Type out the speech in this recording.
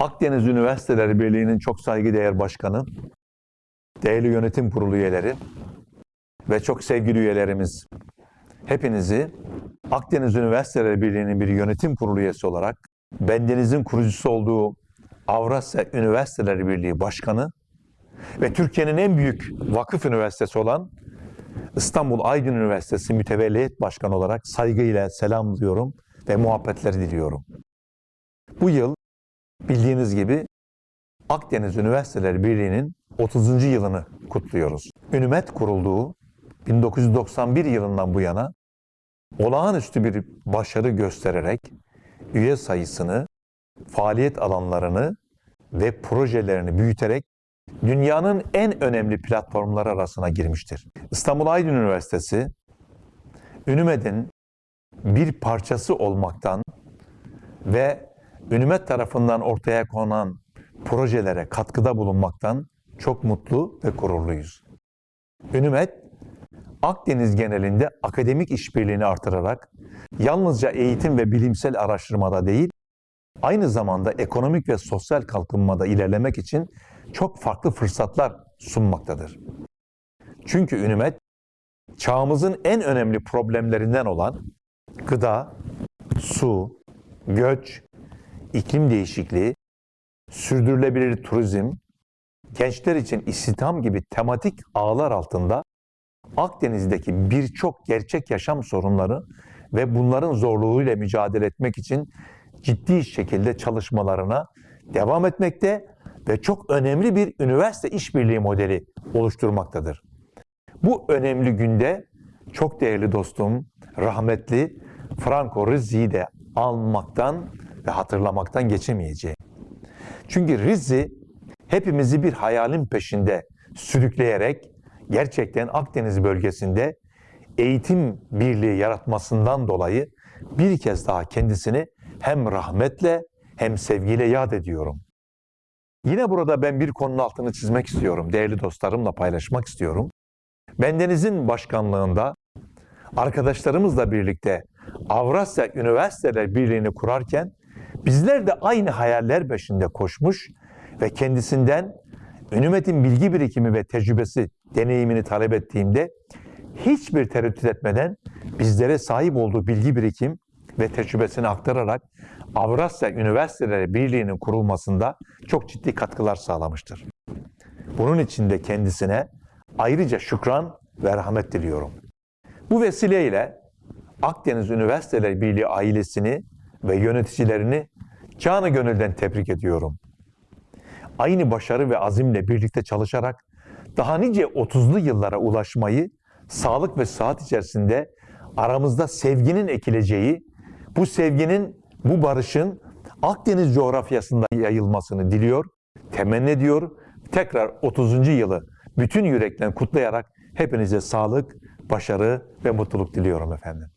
Akdeniz Üniversiteleri Birliği'nin çok saygıdeğer başkanı, değerli yönetim kurulu üyeleri ve çok sevgili üyelerimiz, hepinizi Akdeniz Üniversiteleri Birliği'nin bir yönetim kurulu üyesi olarak bendenizin kurucusu olduğu Avrasya Üniversiteleri Birliği Başkanı ve Türkiye'nin en büyük vakıf üniversitesi olan İstanbul Aydın Üniversitesi Mütevelliyet Başkanı olarak saygıyla selamlıyorum ve muhabbetleri diliyorum. Bu yıl bildiğiniz gibi Akdeniz Üniversiteleri Birliği'nin 30. yılını kutluyoruz. Ünümet kurulduğu 1991 yılından bu yana olağanüstü bir başarı göstererek üye sayısını, faaliyet alanlarını ve projelerini büyüterek dünyanın en önemli platformları arasına girmiştir. İstanbul Aydın Üniversitesi, Ünümed'in bir parçası olmaktan ve Ünümet tarafından ortaya konan projelere katkıda bulunmaktan çok mutlu ve gururluyuz. Ünümet, Akdeniz genelinde akademik işbirliğini artırarak yalnızca eğitim ve bilimsel araştırmada değil, aynı zamanda ekonomik ve sosyal kalkınmada ilerlemek için çok farklı fırsatlar sunmaktadır. Çünkü Ünümet, çağımızın en önemli problemlerinden olan gıda, su, göç, iklim değişikliği, sürdürülebilir turizm, gençler için istihdam gibi tematik ağlar altında Akdeniz'deki birçok gerçek yaşam sorunları ve bunların zorluğuyla mücadele etmek için ciddi şekilde çalışmalarına devam etmekte ve çok önemli bir üniversite işbirliği modeli oluşturmaktadır. Bu önemli günde çok değerli dostum, rahmetli Franco Rizzi'yi de almaktan ve hatırlamaktan geçemeyeceğim. Çünkü Rizzi hepimizi bir hayalin peşinde sürükleyerek gerçekten Akdeniz bölgesinde eğitim birliği yaratmasından dolayı bir kez daha kendisini hem rahmetle hem sevgiyle yad ediyorum. Yine burada ben bir konunun altını çizmek istiyorum. Değerli dostlarımla paylaşmak istiyorum. Bendenizin başkanlığında arkadaşlarımızla birlikte Avrasya Üniversiteler Birliği'ni kurarken bizler de aynı hayaller peşinde koşmuş ve kendisinden Ünümet'in bilgi birikimi ve tecrübesi, deneyimini talep ettiğimde hiçbir tereddüt etmeden bizlere sahip olduğu bilgi birikim ve tecrübesini aktararak Avrasya Üniversiteleri Birliği'nin kurulmasında çok ciddi katkılar sağlamıştır. Bunun için de kendisine ayrıca şükran ve rahmet diliyorum. Bu vesileyle Akdeniz Üniversiteleri Birliği ailesini ve yöneticilerini canı gönülden tebrik ediyorum. Aynı başarı ve azimle birlikte çalışarak daha nice 30'lu yıllara ulaşmayı sağlık ve saat içerisinde aramızda sevginin ekileceği, bu sevginin, bu barışın Akdeniz coğrafyasında yayılmasını diliyor, temenni ediyor. Tekrar 30. yılı bütün yürekten kutlayarak hepinize sağlık, başarı ve mutluluk diliyorum efendim.